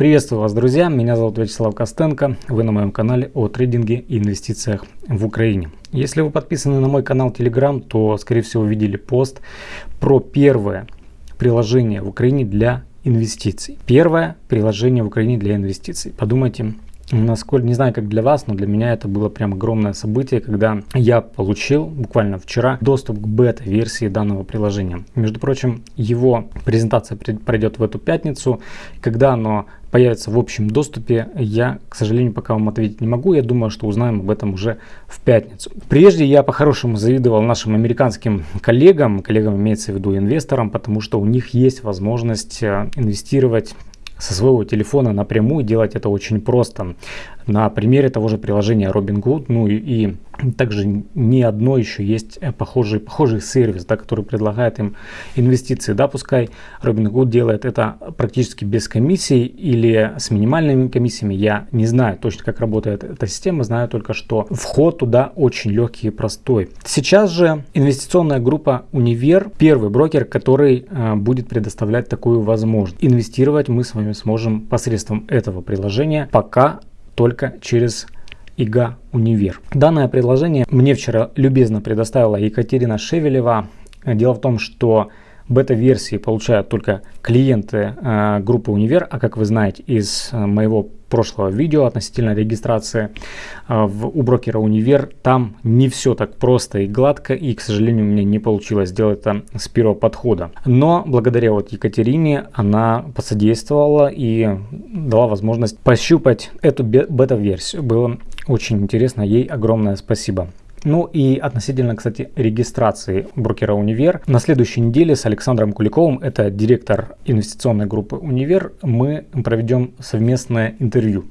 Приветствую вас, друзья! Меня зовут Вячеслав Костенко. Вы на моем канале о трейдинге и инвестициях в Украине. Если вы подписаны на мой канал Telegram, то, скорее всего, видели пост про первое приложение в Украине для инвестиций. Первое приложение в Украине для инвестиций. Подумайте, Насколько, не знаю, как для вас, но для меня это было прям огромное событие, когда я получил буквально вчера доступ к бета-версии данного приложения. Между прочим, его презентация пройдет в эту пятницу. Когда оно появится в общем доступе, я, к сожалению, пока вам ответить не могу. Я думаю, что узнаем об этом уже в пятницу. Прежде я по-хорошему завидовал нашим американским коллегам, коллегам имеется в виду инвесторам, потому что у них есть возможность э, инвестировать со своего телефона напрямую делать это очень просто. На примере того же приложения Robinhood, ну и, и также не одно еще есть э, похожий, похожий сервис, да, который предлагает им инвестиции. Да, пускай Robinhood делает это практически без комиссий или с минимальными комиссиями. Я не знаю точно, как работает эта система, знаю только, что вход туда очень легкий и простой. Сейчас же инвестиционная группа Универ, первый брокер, который э, будет предоставлять такую возможность. Инвестировать мы с вами сможем посредством этого приложения, пока только через ИГА Универ. Данное предложение мне вчера любезно предоставила Екатерина Шевелева. Дело в том, что бета-версии получают только клиенты э, группы Универ, а как вы знаете из э, моего прошлого видео относительно регистрации э, в, у брокера Универ, там не все так просто и гладко, и, к сожалению, мне не получилось сделать это с первого подхода. Но благодаря вот Екатерине она посодействовала и дала возможность пощупать эту бета-версию. Было очень интересно, ей огромное спасибо. Ну и относительно, кстати, регистрации брокера Универ. На следующей неделе с Александром Куликовым, это директор инвестиционной группы Универ, мы проведем совместное интервью.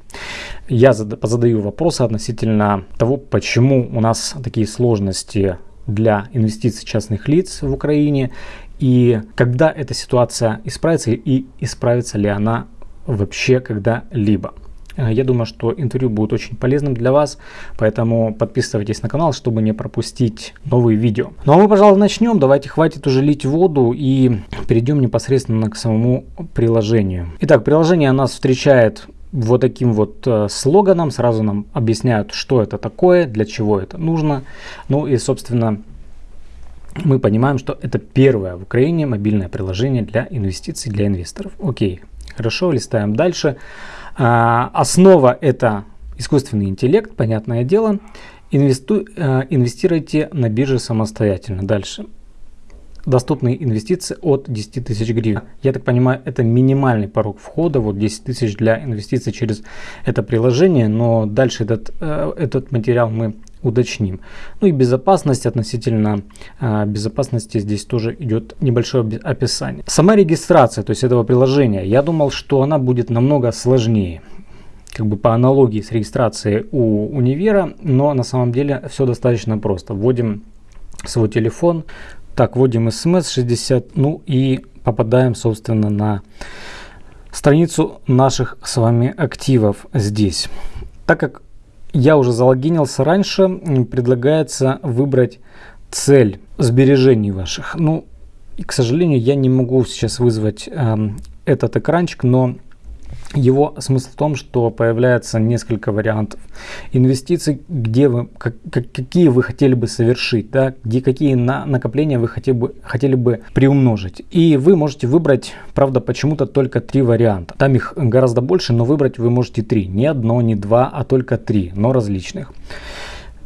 Я задаю вопросы относительно того, почему у нас такие сложности для инвестиций частных лиц в Украине и когда эта ситуация исправится и исправится ли она вообще когда-либо. Э, я думаю, что интервью будет очень полезным для вас, поэтому подписывайтесь на канал, чтобы не пропустить новые видео. Ну а мы, пожалуй, начнем. Давайте хватит уже лить воду и перейдем непосредственно к самому приложению. Итак, приложение нас встречает вот таким вот э, слоганом. Сразу нам объясняют, что это такое, для чего это нужно. Ну и, собственно, мы понимаем, что это первое в Украине мобильное приложение для инвестиций для инвесторов. Окей, хорошо, листаем дальше. А, основа это искусственный интеллект, понятное дело. Инвесту, э, инвестируйте на бирже самостоятельно. Дальше. Доступные инвестиции от 10 тысяч гривен. Я так понимаю, это минимальный порог входа, вот 10 тысяч для инвестиций через это приложение, но дальше этот, э, этот материал мы уточним. Ну и безопасность относительно э, безопасности здесь тоже идет небольшое описание. Сама регистрация, то есть этого приложения, я думал, что она будет намного сложнее как бы по аналогии с регистрацией у универа, но на самом деле все достаточно просто. Вводим свой телефон, так, вводим смс 60, ну и попадаем, собственно, на страницу наших с вами активов здесь. Так как я уже залогинился раньше, предлагается выбрать цель сбережений ваших. Ну, к сожалению, я не могу сейчас вызвать э, этот экранчик, но его смысл в том, что появляется несколько вариантов инвестиций, где вы, как, как, какие вы хотели бы совершить, да, где какие на, накопления вы хотели бы, хотели бы приумножить. И вы можете выбрать, правда, почему-то только три варианта. Там их гораздо больше, но выбрать вы можете три. Не одно, не два, а только три, но различных.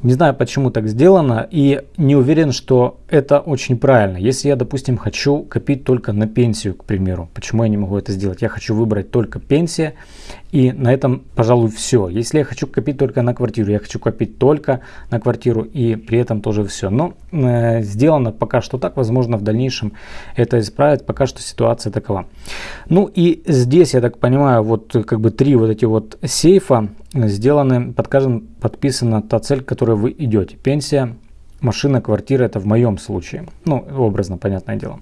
Не знаю, почему так сделано и не уверен, что это очень правильно. Если я, допустим, хочу копить только на пенсию, к примеру, почему я не могу это сделать? Я хочу выбрать только пенсия и на этом, пожалуй, все. Если я хочу копить только на квартиру, я хочу копить только на квартиру и при этом тоже все. Но э, сделано пока что так, возможно, в дальнейшем это исправить. Пока что ситуация такова. Ну и здесь, я так понимаю, вот как бы три вот эти вот сейфа сделаны, под каждым подписана та цель, к которой вы идете. Пенсия, машина, квартира, это в моем случае. Ну, образно, понятное дело.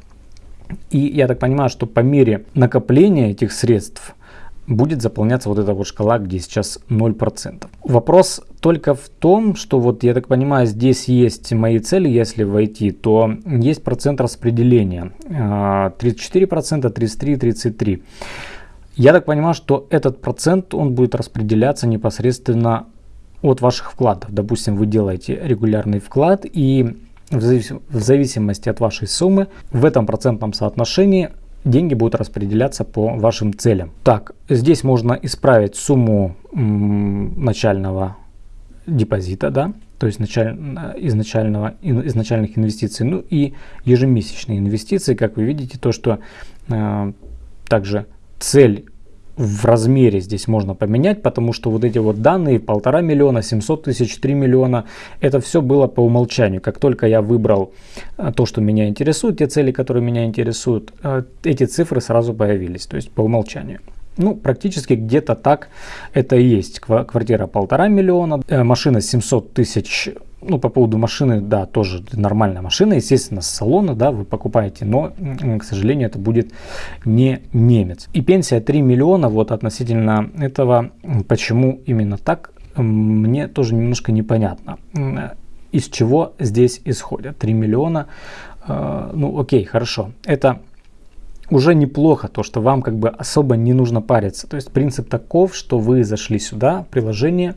И я так понимаю, что по мере накопления этих средств будет заполняться вот эта вот шкала, где сейчас 0%. Вопрос только в том, что вот я так понимаю, здесь есть мои цели, если войти, то есть процент распределения. 34%, 33, 33. Я так понимаю, что этот процент, он будет распределяться непосредственно от ваших вкладов. Допустим, вы делаете регулярный вклад и в зависимости от вашей суммы в этом процентном соотношении деньги будут распределяться по вашим целям. Так, здесь можно исправить сумму начального депозита, да, то есть началь, изначального, изначальных инвестиций, ну и ежемесячные инвестиции, как вы видите, то, что э, также цель в размере здесь можно поменять, потому что вот эти вот данные полтора миллиона, 700 тысяч, 3 миллиона, это все было по умолчанию. Как только я выбрал э, то, что меня интересует, те цели, которые меня интересуют, э, эти цифры сразу появились, то есть по умолчанию. Ну, практически где-то так это и есть. Квартира полтора миллиона, э, машина 700 тысяч ну, по поводу машины, да, тоже нормальная машина, естественно, с салона, да, вы покупаете, но, к сожалению, это будет не немец. И пенсия 3 миллиона, вот относительно этого, почему именно так, мне тоже немножко непонятно. Из чего здесь исходят 3 миллиона? Э, ну, окей, хорошо. Это уже неплохо, то, что вам как бы особо не нужно париться. То есть принцип таков, что вы зашли сюда, приложение,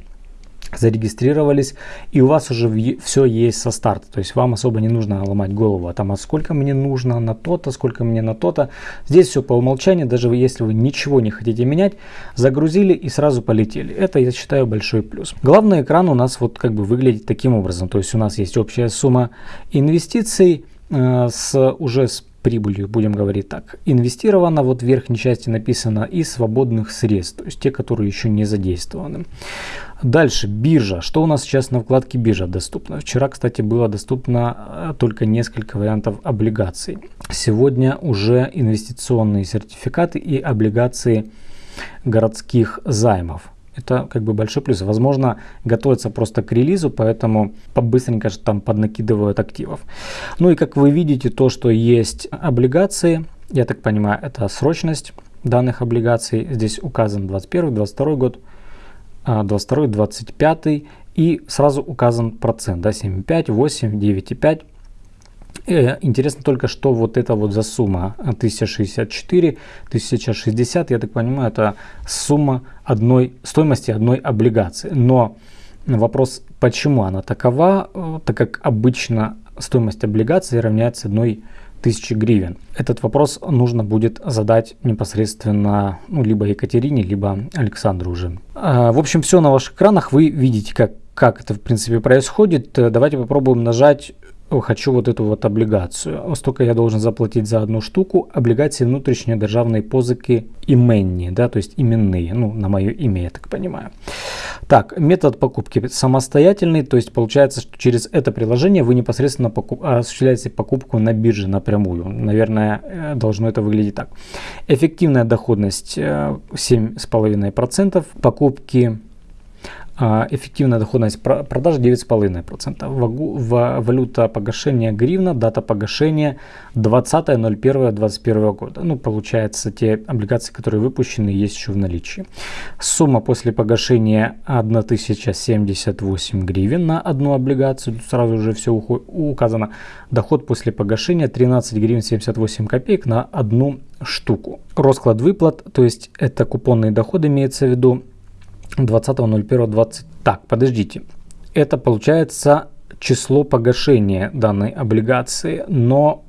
зарегистрировались, и у вас уже все есть со старта. То есть вам особо не нужно ломать голову, а там, а сколько мне нужно на то-то, сколько мне на то-то. Здесь все по умолчанию, даже если вы ничего не хотите менять, загрузили и сразу полетели. Это, я считаю, большой плюс. Главный экран у нас вот как бы выглядит таким образом. То есть у нас есть общая сумма инвестиций э, с уже с прибылью, будем говорить так, инвестировано, вот в верхней части написано, и свободных средств, то есть те, которые еще не задействованы. Дальше, биржа. Что у нас сейчас на вкладке биржа доступно? Вчера, кстати, было доступно э, только несколько вариантов облигаций. Сегодня уже инвестиционные сертификаты и облигации городских займов. Это как бы большой плюс. Возможно, готовится просто к релизу, поэтому быстренько там поднакидывают активов. Ну и как вы видите, то, что есть облигации, я так понимаю, это срочность данных облигаций. Здесь указан 21, 22 год, 22, 25 и сразу указан процент, да, 7,5, 8, 9,5. Э, интересно только, что вот это вот за сумма 1064, 1060, я так понимаю, это сумма одной, стоимости одной облигации. Но вопрос, почему она такова, э, так как обычно стоимость облигации равняется одной тысячи гривен. Этот вопрос нужно будет задать непосредственно ну, либо Екатерине, либо Александру уже. А, в общем, все на ваших экранах. Вы видите, как, как это в принципе происходит. Давайте попробуем нажать хочу вот эту вот облігацію. Столько я должен заплатить за одну штуку. Облигации внутренней державной позыки именні, да, то есть именные, ну, на мое имя, я так понимаю. Так, метод покупки самостоятельный, то есть получается, что через это приложение вы непосредственно покуп... осуществляете покупку на бирже напрямую. Наверное, э, должно это выглядеть так. Эффективная доходность 7,5%, э, покупки а, эффективная доходность продаж 9,5%. Валюта погашения гривна, дата погашения 20.01.2021 года. Ну, получается, те облигации, которые выпущены, есть еще в наличии. Сумма после погашения 1078 гривен на одну облигацию. Тут сразу же все указано. Доход после погашения 13 гривен 78 копеек на одну штуку. Расклад выплат, то есть это купонные доходы имеется в виду 20.01.20. Так, подождите. Это получается число погашения данной облигации, но...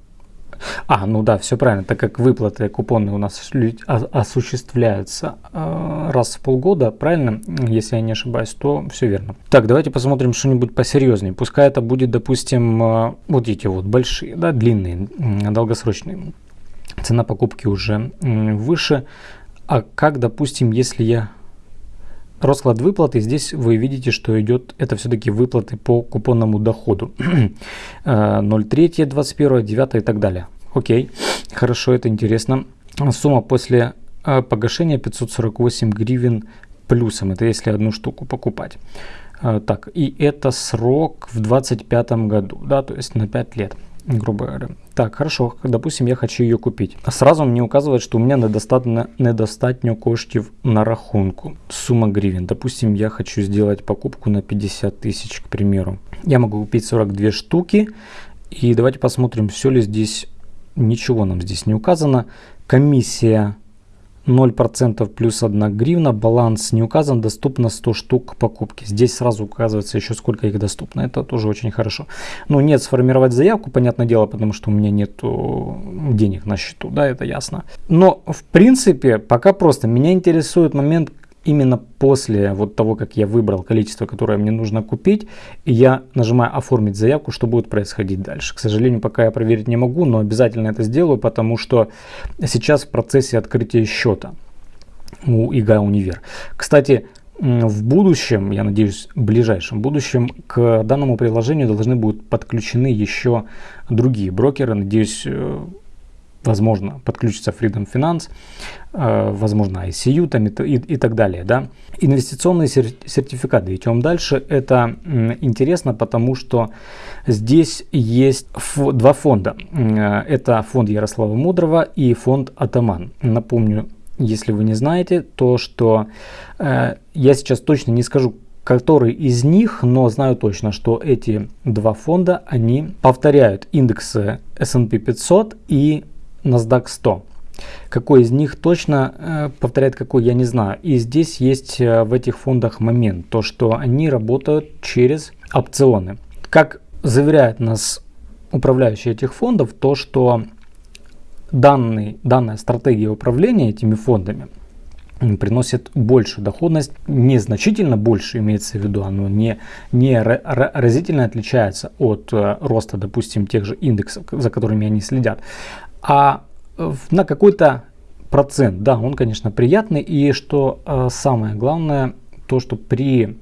А, ну да, все правильно, так как выплаты купоны у нас осуществляются э, раз в полгода, правильно, если я не ошибаюсь, то все верно. Так, давайте посмотрим что-нибудь посерьезнее. Пускай это будет, допустим, э, вот эти вот большие, да, длинные, долгосрочные. Цена покупки уже выше. А как, допустим, если я Расклад выплаты, здесь вы видите, что идет, это все-таки выплаты по купонному доходу. 0,3, 21, 9 и так далее. Окей, хорошо, это интересно. Сумма после э, погашения 548 гривен плюсом, это если одну штуку покупать. Э, так, и это срок в 25 году, да, то есть на 5 лет грубо говоря. Так, хорошо, допустим, я хочу ее купить. Сразу мне указывает, что у меня недостатньо, недостатньо коштів на рахунку. Сумма гривен. Допустим, я хочу сделать покупку на 50 тысяч, к примеру. Я могу купить 42 штуки. И давайте посмотрим, все ли здесь, ничего нам здесь не указано. Комиссия 0% плюс 1 гривна, баланс не указан, доступно 100 штук покупки. Здесь сразу указывается еще сколько их доступно, это тоже очень хорошо. Но нет, сформировать заявку, понятное дело, потому что у меня нет денег на счету, да, это ясно. Но в принципе пока просто меня интересует момент, именно после вот того, как я выбрал количество, которое мне нужно купить, я нажимаю оформить заявку, что будет происходить дальше. К сожалению, пока я проверить не могу, но обязательно это сделаю, потому что сейчас в процессе открытия счета у ИГА Универ. Кстати, в будущем, я надеюсь, в ближайшем будущем к данному приложению должны будут подключены еще другие брокеры. Надеюсь, э, возможно, подключится Freedom Finance, э, возможно, ICU там и, и, и так далее. Да? Инвестиционные сертификаты. Идем дальше. Это интересно, потому что здесь есть два фонда. Э, это фонд Ярослава Мудрого и фонд Атаман. Напомню, если вы не знаете, то что э, я сейчас точно не скажу, который из них, но знаю точно, что эти два фонда, они повторяют индексы S&P 500 и NASDAQ 100. Какой из них точно э, повторяет какой, я не знаю. И здесь есть э, в этих фондах момент, то что они работают через опционы. Как заверяет нас управляющий этих фондов, то что данный, данная стратегия управления этими фондами приносит большую доходность, незначительно больше имеется в виду, оно не, не разительно отличается от э, роста, допустим, тех же индексов, за которыми они следят, а на какой-то процент, да, он, конечно, приятный. И что э, самое главное, то, что при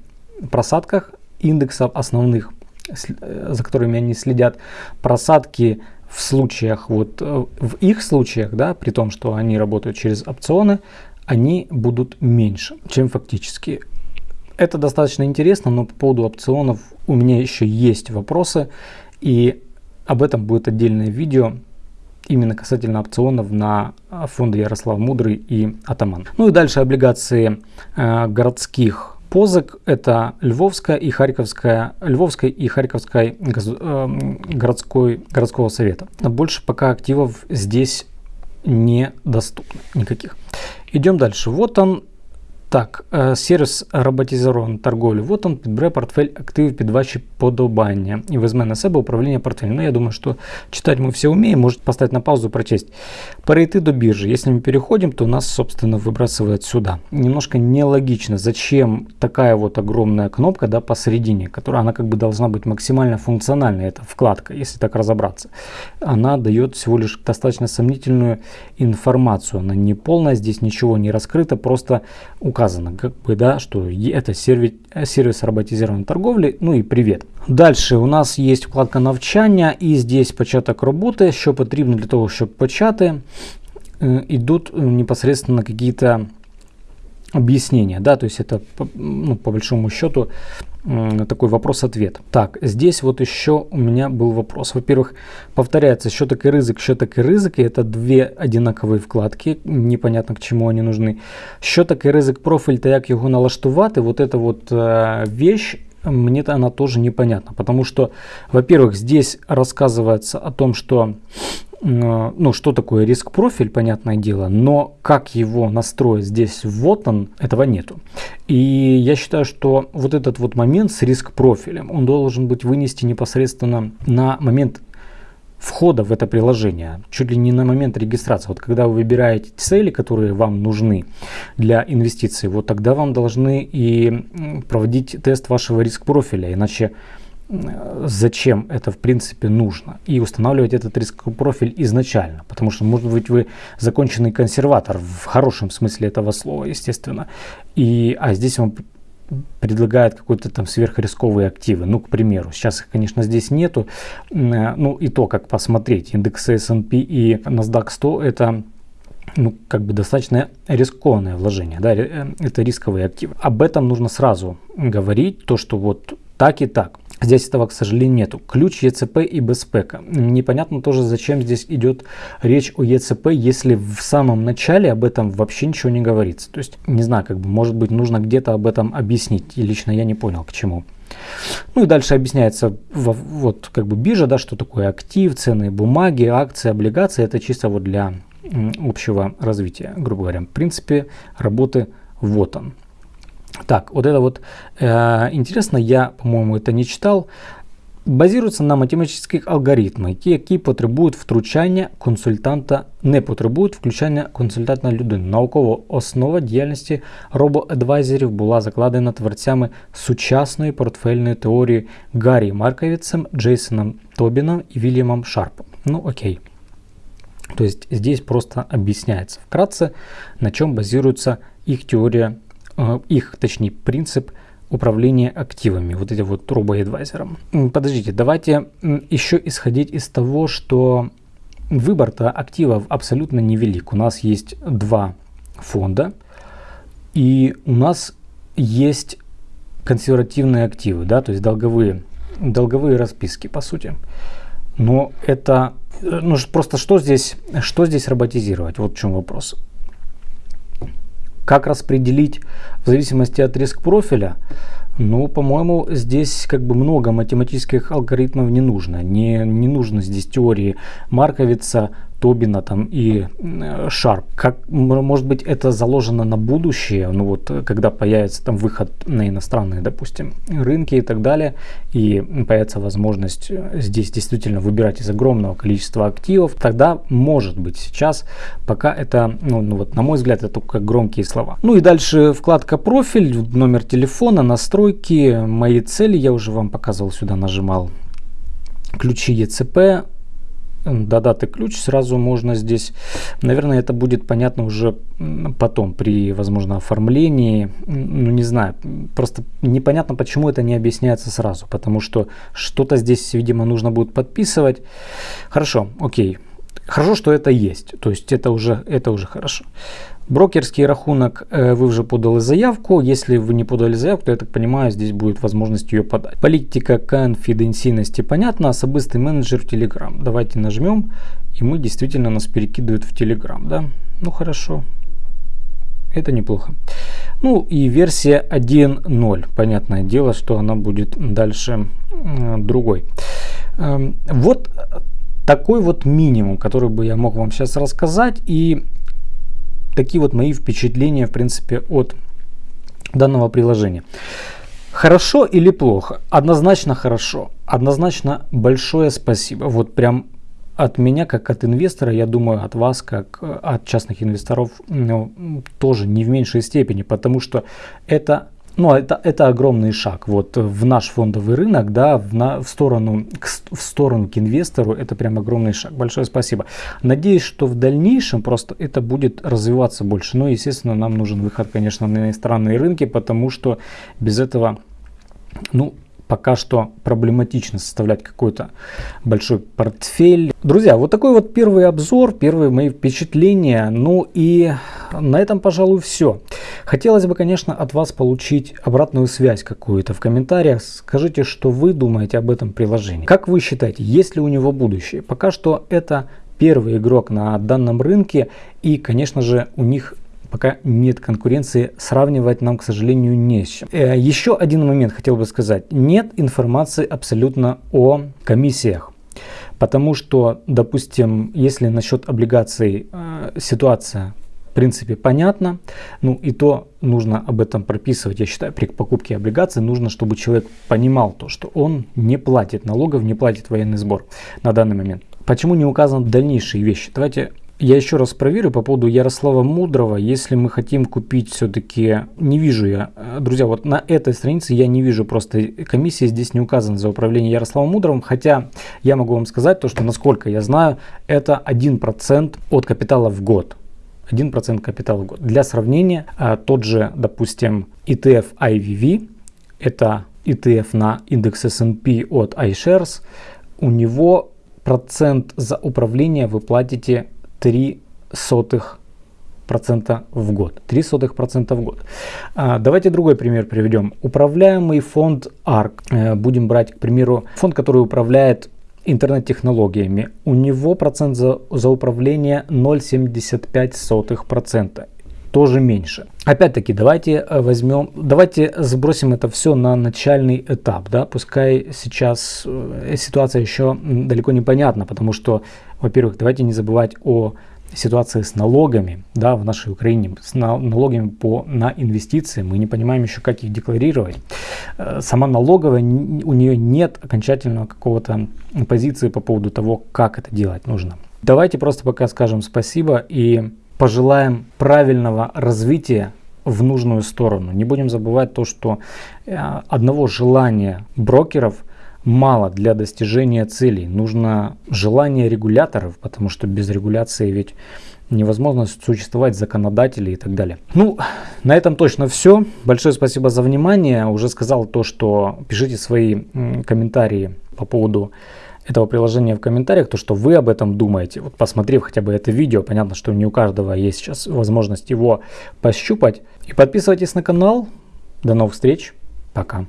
просадках индексов основных, э, за которыми они следят, просадки в случаях, вот э, в их случаях, да, при том, что они работают через опционы, они будут меньше, чем фактически. Это достаточно интересно, но по поводу опционов у меня еще есть вопросы, и об этом будет отдельное видео именно касательно опционов на а, фонды Ярослав Мудрый и Атаман. Ну и дальше облигации э, городских позык это Львовская и Харьковская, Львовская и Харьковская э, городской, городского совета. Больше пока активов здесь недоступно никаких. Идем дальше. Вот он Так, е, сервіс роботизованої торговлі. Вот он підбере портфель активів під ваші подобання і візьме на себе управління портфелем. Ну, я думаю, что читать мы все умеем. Может поставить на паузу, прочесть. Перейти до биржи. Если мы переходим, то нас, собственно, выбрасывает сюда. Немножко нелогично. Зачем такая вот огромная кнопка да, посередине, которая она как бы должна быть максимально функциональной. Это вкладка, если так разобраться. Она дает всего лишь достаточно сомнительную информацию. Она не полная, здесь ничего не раскрыто, просто указано указано, как бы, да, что это сервис, сервис роботизированной торговли, ну и привет. Дальше у нас есть вкладка навчання і здесь початок роботи, що потрібно для того, щоб почати. Идут непосредственно какие-то объяснения, да, то есть это ну, по большому счету такой вопрос-ответ. Так, здесь вот еще у меня был вопрос. Во-первых, повторяется щеток и рызык, щеток и рызык, и это две одинаковые вкладки, непонятно к чему они нужны. Щеток и рызык профиль, то як его налаштувати, вот эта вот э, вещь, мне она тоже непонятна, потому что, во-первых, здесь рассказывается о том, что ну, что такое риск профиль, понятное дело, но как его настроить здесь, вот он, этого нету. И я считаю, что вот этот вот момент с риск профилем, он должен быть вынести непосредственно на момент входа в это приложение, чуть ли не на момент регистрации. Вот когда вы выбираете цели, которые вам нужны для инвестиций, вот тогда вам должны и проводить тест вашего риск профиля, иначе зачем это в принципе нужно и устанавливать этот рисковый профиль изначально, потому что может быть вы законченный консерватор в хорошем смысле этого слова, естественно, и а здесь вам предлагает какой-то там сверхрисковые активы, ну, к примеру, сейчас их, конечно, здесь нету, ну, и то, как посмотреть, индексы S&P и NASDAQ 100 это ну, как бы достаточно рискованное вложение, да, э, это рисковые активы. Об этом нужно сразу говорить, то, что вот так и так. Здесь этого, к сожалению, нету. Ключ ЕЦП и безпека. Непонятно тоже, зачем здесь идет речь о ЕЦП, если в самом начале об этом вообще ничего не говорится. То есть, не знаю, как бы, может быть, нужно где-то об этом объяснить. И лично я не понял, к чему. Ну и дальше объясняется вот как бы биржа, да, что такое актив, ценные бумаги, акции, облигации. Это чисто вот для общего развития, грубо говоря. В принципе, работы вот он. Так, вот это вот э, интересно, я, по-моему, это не читал. Базирується на математичних алгоритмах, які потребують втручання консультанта, не потребують включання консультанта людини. Наукова основа діяльності робоадвайзерів була закладена творцями сучасної портфельної теорії Гаррі Марковицем, Джейсоном Тобином и Вильямом Шарпом. Ну окей. То есть здесь просто объясняется вкратце, на чем базируется их теория, э, их, точнее, принцип управления активами, вот этим вот робоадвайзером. Подождите, давайте еще исходить из того, что выбор-то активов абсолютно невелик. У нас есть два фонда, и у нас есть консервативные активы, да, то есть долговые, долговые расписки, по сути. Но это, ну просто что здесь, что здесь роботизировать? Вот в чем вопрос. Как распределить в зависимости от риск профиля? Ну, по-моему, здесь как бы много математических алгоритмов не нужно. Не, не нужно здесь теории Марковица, Тобина там и Sharp. Как, может быть, это заложено на будущее, ну вот, когда появится там выход на иностранные, допустим, рынки и так далее, и появится возможность здесь действительно выбирать из огромного количества активов, тогда может быть сейчас, пока это, ну, ну вот, на мой взгляд, это только громкие слова. Ну и дальше вкладка профиль, номер телефона, настройки, мои цели, я уже вам показывал, сюда нажимал ключи ЕЦП, до даты ключ сразу можно здесь, наверное, это будет понятно уже потом при, возможно, оформлении, ну не знаю, просто непонятно, почему это не объясняется сразу, потому что что-то здесь, видимо, нужно будет подписывать. Хорошо, окей. Хорошо, что это есть, то есть это уже, это уже хорошо. Брокерский рахунок э, вы уже подали заявку. Если вы не подали заявку, то я так понимаю, здесь будет возможность ее подать. Политика конфиденциальности понятно. Особистый менеджер в Telegram. Давайте нажмем, и мы действительно нас перекидывают в Telegram. Да? Ну хорошо. Это неплохо. Ну и версия 1.0. Понятное дело, что она будет дальше другой. Эм, вот такой вот минимум, который бы я мог вам сейчас рассказать. И такие вот мои впечатления, в принципе, от данного приложения. Хорошо или плохо? Однозначно хорошо. Однозначно большое спасибо. Вот прям от меня, как от инвестора, я думаю, от вас, как э, от частных инвесторов, ну, тоже не в меньшей степени, потому что это ну, это, это огромный шаг вот в наш фондовый рынок, да, в, на, в, сторону, к, в сторону к инвестору, это прям огромный шаг. Большое спасибо. Надеюсь, что в дальнейшем просто это будет развиваться больше. Но, естественно, нам нужен выход, конечно, на иностранные рынки, потому что без этого, ну, пока что проблематично составлять какой-то большой портфель. Друзья, вот такой вот первый обзор, первые мои впечатления. Ну и на этом, пожалуй, все. Хотелось бы, конечно, от вас получить обратную связь какую-то в комментариях. Скажите, что вы думаете об этом приложении. Как вы считаете, есть ли у него будущее? Пока что это первый игрок на данном рынке и, конечно же, у них пока нет конкуренции, сравнивать нам, к сожалению, не с чем. Э, еще один момент хотел бы сказать. Нет информации абсолютно о комиссиях. Потому что, допустим, если насчет облигаций э, ситуация в принципе понятна, ну и то нужно об этом прописывать. Я считаю, при покупке облигаций нужно, чтобы человек понимал то, что он не платит налогов, не платит военный сбор на данный момент. Почему не указаны дальнейшие вещи? Давайте я еще раз проверю по поводу Ярослава Мудрого. Если мы хотим купить все-таки, не вижу я, э, друзья, вот на этой странице я не вижу просто комиссии, здесь не указано за управление Ярославом Мудровым. Хотя я могу вам сказать то, что насколько я знаю, это 1% от капитала в год. 1% капитала в год. Для сравнения, э, тот же, допустим, ETF IVV, это ETF на индекс S&P от iShares, у него процент за управление вы платите 3 сотых процента в год. 3 сотых процента в год. А, давайте другой пример приведем. Управляемый фонд ARK. Э, будем брать, к примеру, фонд, который управляет интернет-технологиями. У него процент за, за управление 0,75%. Тоже меньше. Опять-таки, давайте э, возьмем, давайте сбросим это все на начальный этап. Да? Пускай сейчас э, ситуация еще далеко не понятна, потому что во-первых, давайте не забывать о ситуации с налогами да, в нашей Украине, с налогами по, на инвестиции. Мы не понимаем еще, как их декларировать. Э, сама налоговая, у нее нет окончательного какого-то позиции по поводу того, как это делать нужно. Давайте просто пока скажем спасибо и пожелаем правильного развития в нужную сторону. Не будем забывать то, что э, одного желания брокеров мало для достижения целей. Нужно желание регуляторов, потому что без регуляции ведь невозможно существовать законодателей и так далее. Ну, на этом точно все. Большое спасибо за внимание. Уже сказал то, что пишите свои комментарии по поводу этого приложения в комментариях, то, что вы об этом думаете. Вот посмотрев хотя бы это видео, понятно, что не у каждого есть сейчас возможность его пощупать. И подписывайтесь на канал. До новых встреч. Пока.